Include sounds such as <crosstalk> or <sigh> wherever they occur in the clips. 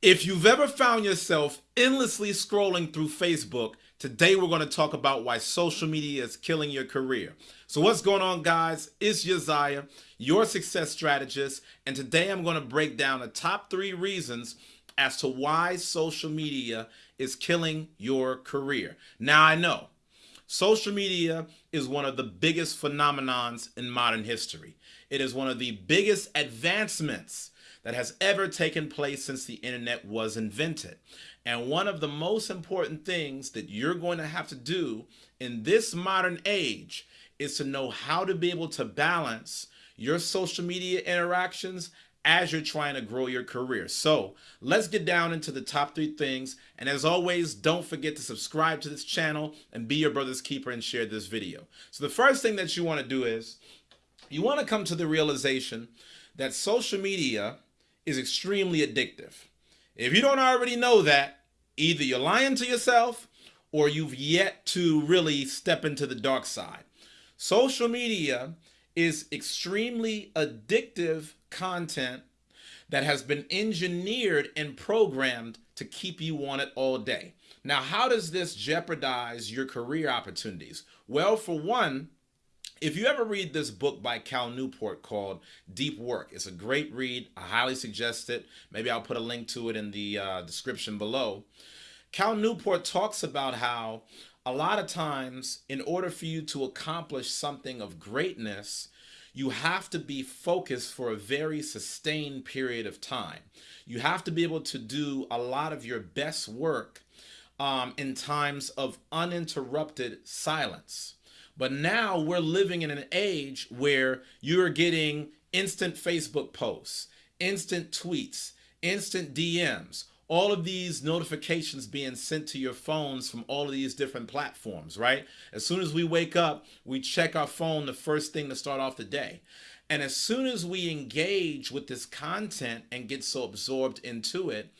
If you've ever found yourself endlessly scrolling through Facebook, today we're going to talk about why social media is killing your career. So what's going on guys? It's Josiah, your success strategist, and today I'm going to break down the top three reasons as to why social media is killing your career. Now I know social media is one of the biggest phenomenons in modern history. It is one of the biggest advancements that has ever taken place since the internet was invented. And one of the most important things that you're going to have to do in this modern age is to know how to be able to balance your social media interactions as you're trying to grow your career. So let's get down into the top three things. And as always, don't forget to subscribe to this channel and be your brother's keeper and share this video. So the first thing that you want to do is you want to come to the realization that social media is extremely addictive. If you don't already know that, either you're lying to yourself or you've yet to really step into the dark side. Social media is extremely addictive content that has been engineered and programmed to keep you on it all day. Now, how does this jeopardize your career opportunities? Well, for one, if you ever read this book by Cal Newport called Deep Work, it's a great read. I highly suggest it. Maybe I'll put a link to it in the uh, description below. Cal Newport talks about how a lot of times, in order for you to accomplish something of greatness, you have to be focused for a very sustained period of time. You have to be able to do a lot of your best work um, in times of uninterrupted silence. But now we're living in an age where you're getting instant Facebook posts, instant tweets, instant DMs, all of these notifications being sent to your phones from all of these different platforms, right? As soon as we wake up, we check our phone the first thing to start off the day. And as soon as we engage with this content and get so absorbed into it,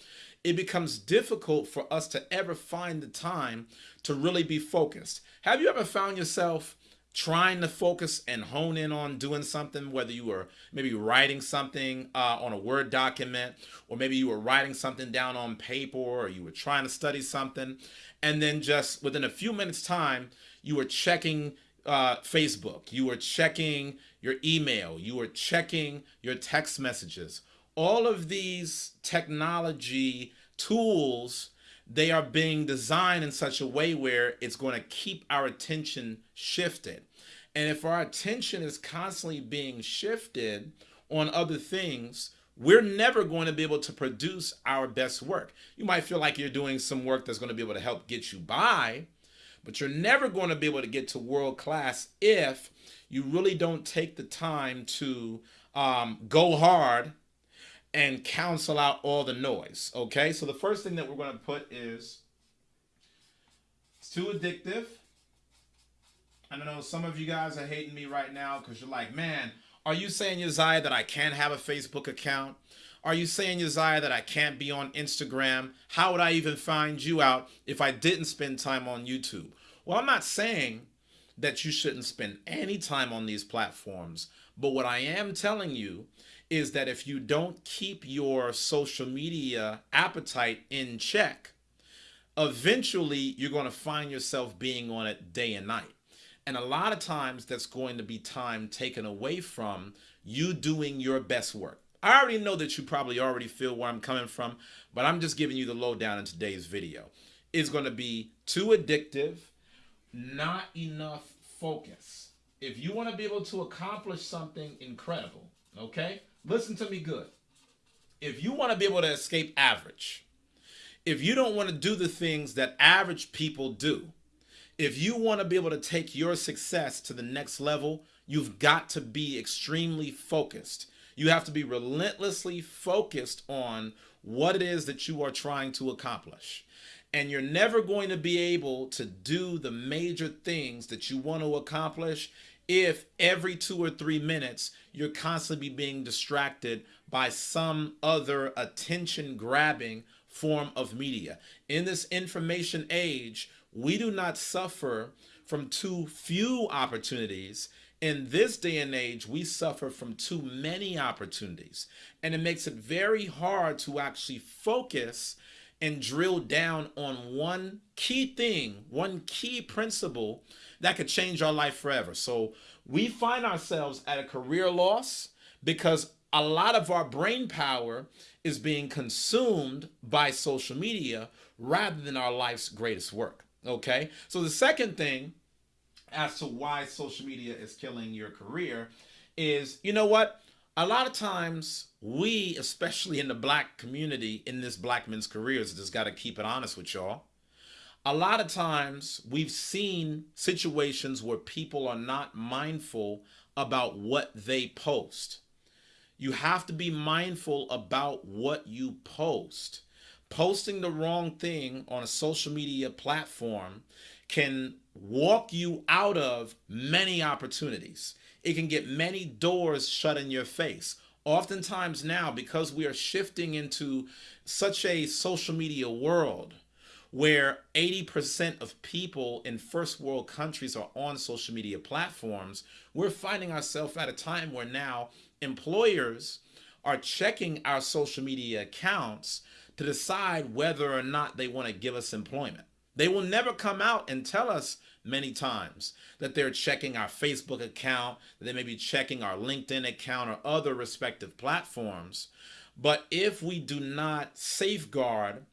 it becomes difficult for us to ever find the time to really be focused. Have you ever found yourself trying to focus and hone in on doing something, whether you were maybe writing something uh, on a Word document, or maybe you were writing something down on paper, or you were trying to study something, and then just within a few minutes time, you were checking uh, Facebook, you were checking your email, you were checking your text messages. All of these technology tools they are being designed in such a way where it's going to keep our attention shifted. And if our attention is constantly being shifted on other things, we're never going to be able to produce our best work. You might feel like you're doing some work that's going to be able to help get you by, but you're never going to be able to get to world class if you really don't take the time to um, go hard and cancel out all the noise. Okay, so the first thing that we're going to put is it's too addictive. I know some of you guys are hating me right now because you're like, man, are you saying, Josiah, that I can't have a Facebook account? Are you saying, Josiah, that I can't be on Instagram? How would I even find you out if I didn't spend time on YouTube? Well, I'm not saying that you shouldn't spend any time on these platforms, but what I am telling you is that if you don't keep your social media appetite in check, eventually you're going to find yourself being on it day and night. And a lot of times that's going to be time taken away from you doing your best work. I already know that you probably already feel where I'm coming from, but I'm just giving you the lowdown in today's video. It's going to be too addictive, not enough focus. If you want to be able to accomplish something incredible, okay? Listen to me good. If you want to be able to escape average, if you don't want to do the things that average people do, if you want to be able to take your success to the next level, you've got to be extremely focused. You have to be relentlessly focused on what it is that you are trying to accomplish. And you're never going to be able to do the major things that you want to accomplish if every two or three minutes you're constantly being distracted by some other attention grabbing form of media. In this information age, we do not suffer from too few opportunities in this day and age, we suffer from too many opportunities, and it makes it very hard to actually focus and drill down on one key thing, one key principle that could change our life forever. So we find ourselves at a career loss because a lot of our brain power is being consumed by social media rather than our life's greatest work. Okay. So the second thing as to why social media is killing your career is, you know what? A lot of times we, especially in the black community, in this black men's careers, just got to keep it honest with y'all. A lot of times we've seen situations where people are not mindful about what they post. You have to be mindful about what you post. Posting the wrong thing on a social media platform can walk you out of many opportunities. It can get many doors shut in your face. Oftentimes now, because we are shifting into such a social media world where 80% of people in first world countries are on social media platforms, we're finding ourselves at a time where now employers are checking our social media accounts to decide whether or not they want to give us employment. They will never come out and tell us many times that they're checking our Facebook account, they may be checking our LinkedIn account or other respective platforms. But if we do not safeguard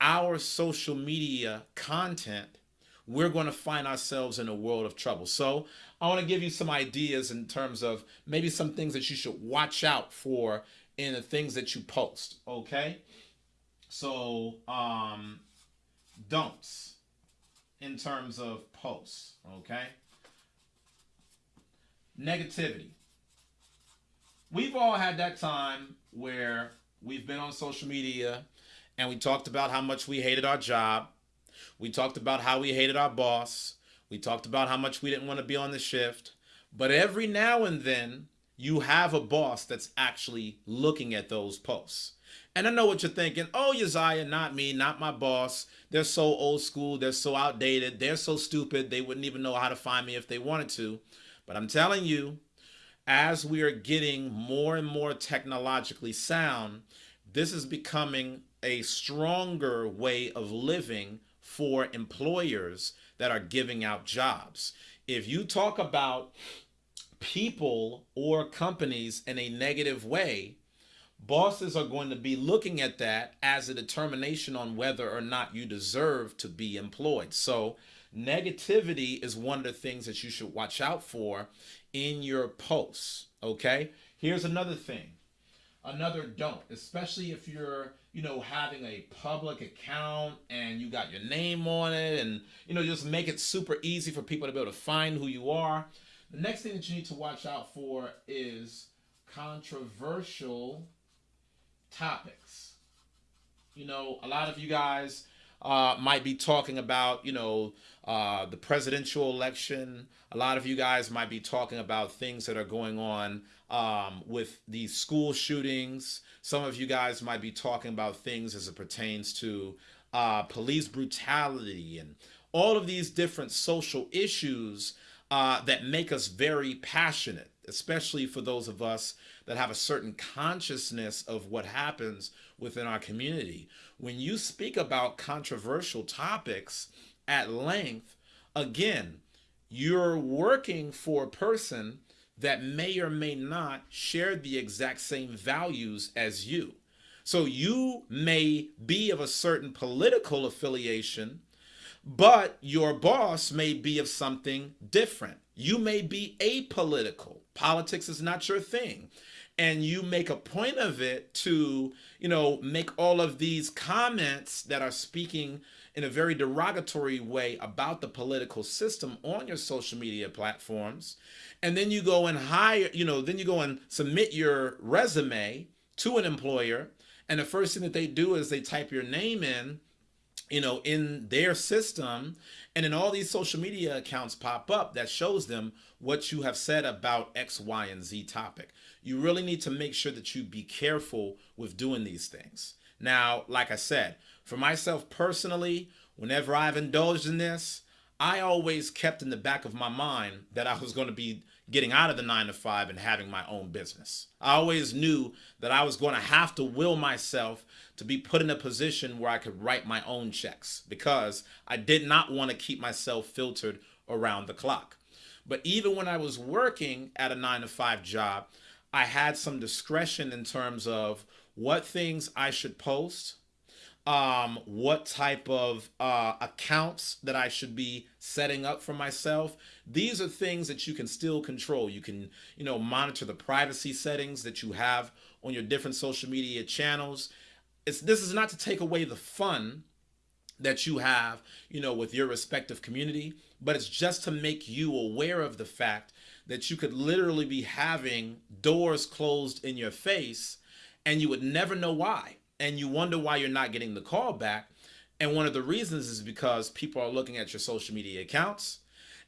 our social media content, we're going to find ourselves in a world of trouble. So I want to give you some ideas in terms of maybe some things that you should watch out for in the things that you post. Okay. So, um, don'ts in terms of posts. Okay. Negativity. We've all had that time where we've been on social media and we talked about how much we hated our job we talked about how we hated our boss. We talked about how much we didn't want to be on the shift. But every now and then, you have a boss that's actually looking at those posts. And I know what you're thinking. Oh, Josiah, not me, not my boss. They're so old school. They're so outdated. They're so stupid. They wouldn't even know how to find me if they wanted to. But I'm telling you, as we are getting more and more technologically sound, this is becoming a stronger way of living for employers that are giving out jobs. If you talk about people or companies in a negative way, bosses are going to be looking at that as a determination on whether or not you deserve to be employed. So, negativity is one of the things that you should watch out for in your posts. Okay, here's another thing another don't, especially if you're, you know, having a public account and you got your name on it and, you know, just make it super easy for people to be able to find who you are. The next thing that you need to watch out for is controversial topics. You know, a lot of you guys uh, might be talking about, you know, uh, the presidential election. A lot of you guys might be talking about things that are going on um, with these school shootings. Some of you guys might be talking about things as it pertains to uh, police brutality and all of these different social issues uh, that make us very passionate, especially for those of us that have a certain consciousness of what happens within our community. When you speak about controversial topics at length, again, you're working for a person that may or may not share the exact same values as you. So you may be of a certain political affiliation, but your boss may be of something different. You may be apolitical. Politics is not your thing. And you make a point of it to, you know, make all of these comments that are speaking in a very derogatory way about the political system on your social media platforms. And then you go and hire, you know, then you go and submit your resume to an employer. And the first thing that they do is they type your name in you know, in their system. And then all these social media accounts pop up that shows them what you have said about X, Y, and Z topic. You really need to make sure that you be careful with doing these things. Now, like I said, for myself personally, whenever I've indulged in this, I always kept in the back of my mind that I was going to be getting out of the nine to five and having my own business. I always knew that I was going to have to will myself to be put in a position where I could write my own checks because I did not want to keep myself filtered around the clock. But even when I was working at a nine to five job, I had some discretion in terms of what things I should post, um, what type of uh, accounts that I should be setting up for myself. These are things that you can still control. You can, you know, monitor the privacy settings that you have on your different social media channels. It's this is not to take away the fun that you have, you know, with your respective community, but it's just to make you aware of the fact that you could literally be having doors closed in your face and you would never know why and you wonder why you're not getting the call back. And one of the reasons is because people are looking at your social media accounts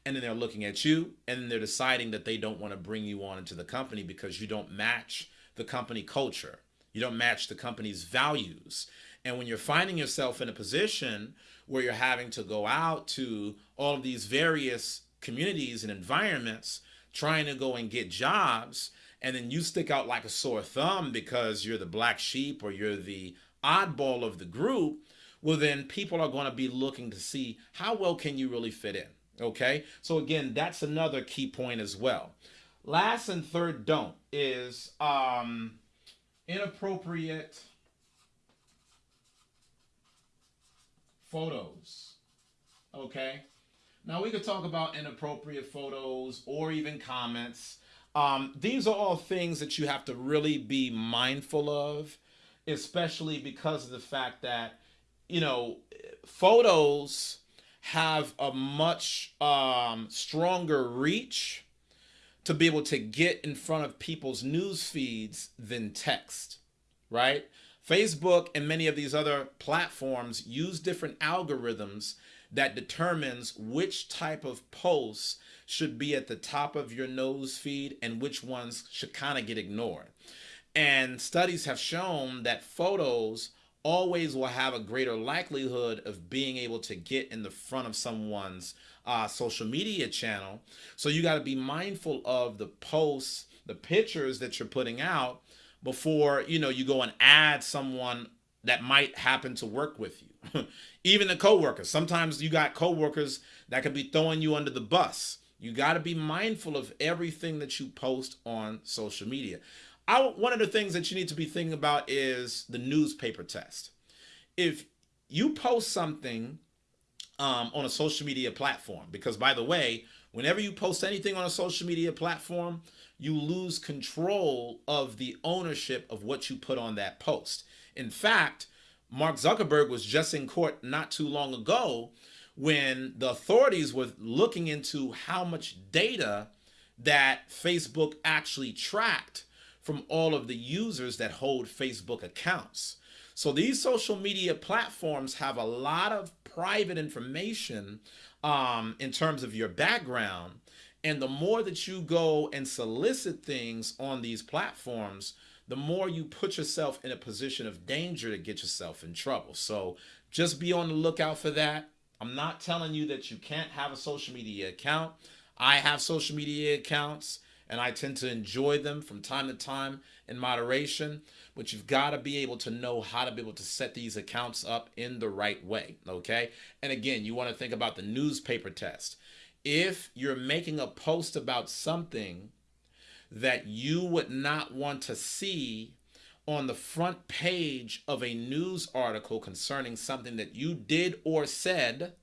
and then they're looking at you and then they're deciding that they don't want to bring you on into the company because you don't match the company culture. You don't match the company's values. And when you're finding yourself in a position where you're having to go out to all of these various communities and environments trying to go and get jobs and then you stick out like a sore thumb because you're the black sheep or you're the oddball of the group, well, then people are going to be looking to see how well can you really fit in. Okay. So again, that's another key point as well. Last and third don't is um, inappropriate photos. Okay. Now we could talk about inappropriate photos or even comments. Um, these are all things that you have to really be mindful of, especially because of the fact that, you know, photos have a much um, stronger reach to be able to get in front of people's news feeds than text, right? Facebook and many of these other platforms use different algorithms that determines which type of posts should be at the top of your news feed and which ones should kind of get ignored. And studies have shown that photos always will have a greater likelihood of being able to get in the front of someone's uh, social media channel. So you got to be mindful of the posts, the pictures that you're putting out before you know you go and add someone that might happen to work with you. <laughs> Even the coworkers. Sometimes you got coworkers that could be throwing you under the bus. You got to be mindful of everything that you post on social media. I, one of the things that you need to be thinking about is the newspaper test. If you post something um, on a social media platform, because by the way, whenever you post anything on a social media platform, you lose control of the ownership of what you put on that post. In fact, Mark Zuckerberg was just in court not too long ago when the authorities were looking into how much data that Facebook actually tracked from all of the users that hold Facebook accounts. So these social media platforms have a lot of private information um, in terms of your background. And the more that you go and solicit things on these platforms, the more you put yourself in a position of danger to get yourself in trouble. So just be on the lookout for that. I'm not telling you that you can't have a social media account. I have social media accounts and I tend to enjoy them from time to time in moderation, but you've got to be able to know how to be able to set these accounts up in the right way, okay? And again, you want to think about the newspaper test. If you're making a post about something that you would not want to see on the front page of a news article concerning something that you did or said,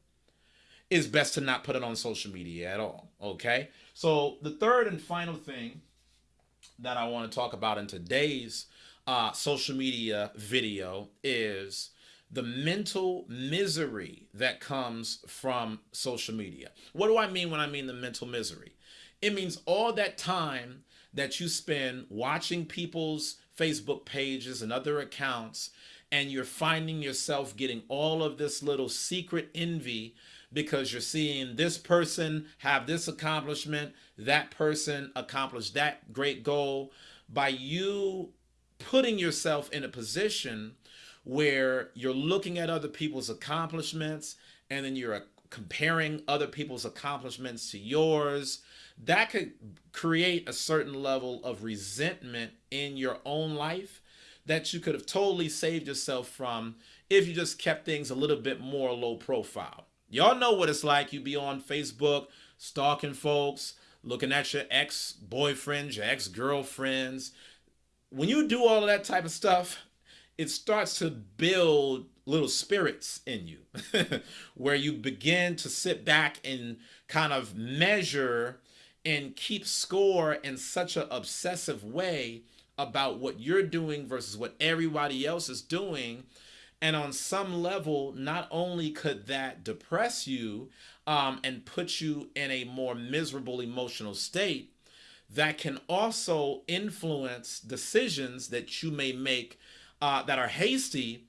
is best to not put it on social media at all. Okay. So the third and final thing that I want to talk about in today's uh, social media video is the mental misery that comes from social media. What do I mean when I mean the mental misery? It means all that time that you spend watching people's Facebook pages and other accounts, and you're finding yourself getting all of this little secret envy because you're seeing this person have this accomplishment, that person accomplish that great goal. By you putting yourself in a position where you're looking at other people's accomplishments and then you're comparing other people's accomplishments to yours, that could create a certain level of resentment in your own life that you could have totally saved yourself from if you just kept things a little bit more low profile. Y'all know what it's like. You be on Facebook stalking folks, looking at your ex boyfriends, your ex girlfriends. When you do all of that type of stuff, it starts to build little spirits in you <laughs> where you begin to sit back and kind of measure and keep score in such an obsessive way about what you're doing versus what everybody else is doing. And on some level, not only could that depress you um, and put you in a more miserable emotional state, that can also influence decisions that you may make uh, that are hasty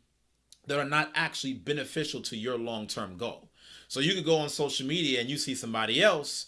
that are not actually beneficial to your long-term goal. So you could go on social media and you see somebody else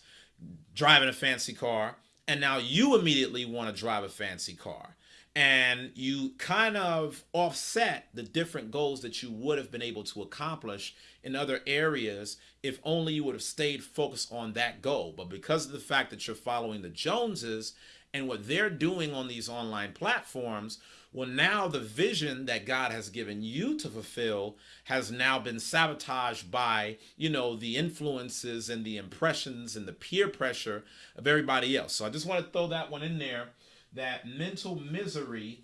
driving a fancy car and now you immediately want to drive a fancy car. And you kind of offset the different goals that you would have been able to accomplish in other areas if only you would have stayed focused on that goal. But because of the fact that you're following the joneses and what they're doing on these online platforms well, now the vision that God has given you to fulfill has now been sabotaged by, you know, the influences and the impressions and the peer pressure of everybody else. So I just want to throw that one in there that mental misery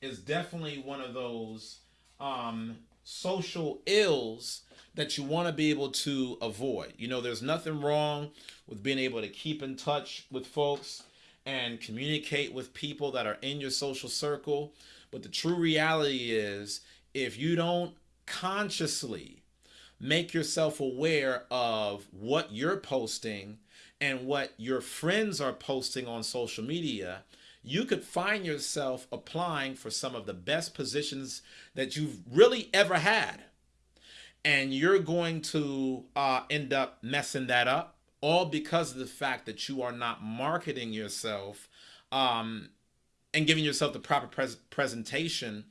is definitely one of those um, social ills that you want to be able to avoid. You know, there's nothing wrong with being able to keep in touch with folks and communicate with people that are in your social circle. But the true reality is if you don't consciously make yourself aware of what you're posting and what your friends are posting on social media, you could find yourself applying for some of the best positions that you've really ever had. And you're going to uh, end up messing that up all because of the fact that you are not marketing yourself um, and giving yourself the proper pres presentation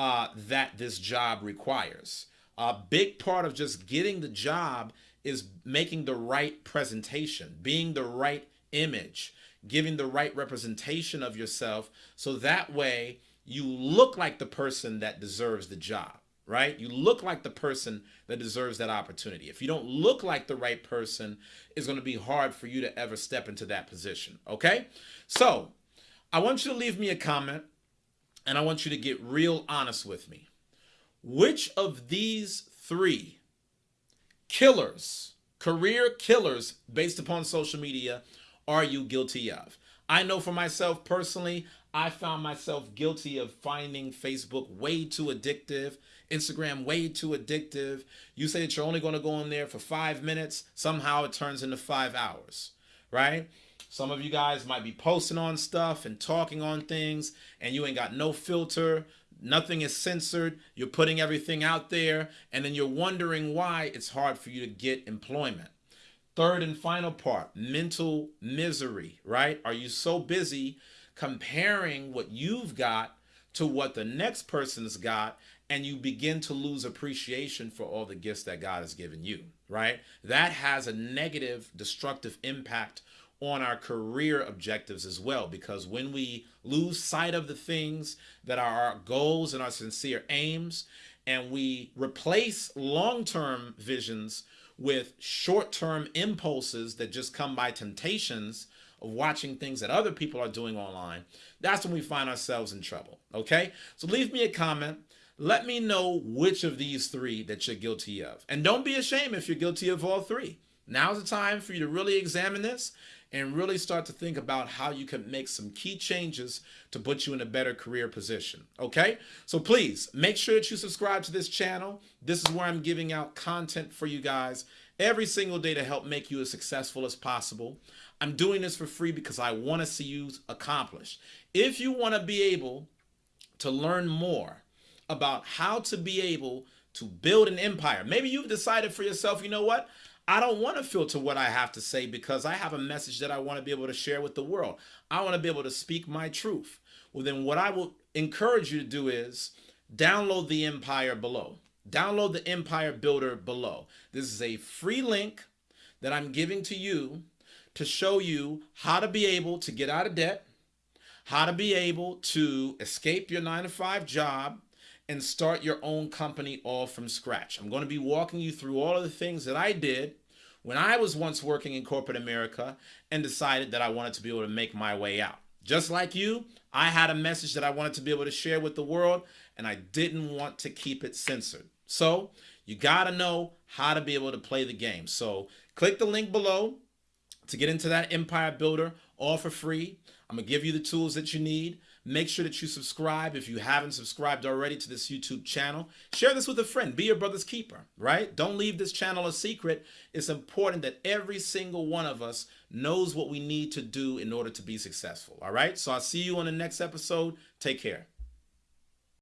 uh, that this job requires. A big part of just getting the job is making the right presentation, being the right image, giving the right representation of yourself so that way you look like the person that deserves the job right? You look like the person that deserves that opportunity. If you don't look like the right person, it's going to be hard for you to ever step into that position, okay? So I want you to leave me a comment and I want you to get real honest with me. Which of these three killers, career killers based upon social media, are you guilty of? I know for myself personally, I found myself guilty of finding Facebook way too addictive, Instagram way too addictive. You say that you're only going to go in there for five minutes, somehow it turns into five hours, right? Some of you guys might be posting on stuff and talking on things, and you ain't got no filter. Nothing is censored. You're putting everything out there, and then you're wondering why it's hard for you to get employment. Third and final part mental misery, right? Are you so busy comparing what you've got to what the next person's got and you begin to lose appreciation for all the gifts that God has given you, right? That has a negative, destructive impact on our career objectives as well because when we lose sight of the things that are our goals and our sincere aims and we replace long-term visions with short-term impulses that just come by temptations of watching things that other people are doing online, that's when we find ourselves in trouble. Okay? So leave me a comment. Let me know which of these three that you're guilty of. And don't be ashamed if you're guilty of all three. Now's the time for you to really examine this and really start to think about how you can make some key changes to put you in a better career position. Okay? So please make sure that you subscribe to this channel. This is where I'm giving out content for you guys every single day to help make you as successful as possible. I'm doing this for free because I want to see you accomplished. If you want to be able to learn more about how to be able to build an empire, maybe you've decided for yourself, you know what? I don't want to filter what I have to say because I have a message that I want to be able to share with the world. I want to be able to speak my truth. Well, then what I will encourage you to do is download the empire below. Download the Empire Builder below. This is a free link that I'm giving to you to show you how to be able to get out of debt, how to be able to escape your nine to five job and start your own company all from scratch. I'm going to be walking you through all of the things that I did when I was once working in corporate America and decided that I wanted to be able to make my way out. Just like you, I had a message that I wanted to be able to share with the world and I didn't want to keep it censored. So you got to know how to be able to play the game. So click the link below to get into that empire builder all for free. I'm gonna give you the tools that you need. Make sure that you subscribe if you haven't subscribed already to this YouTube channel. Share this with a friend. Be your brother's keeper, right? Don't leave this channel a secret. It's important that every single one of us knows what we need to do in order to be successful, all right? So I'll see you on the next episode. Take care.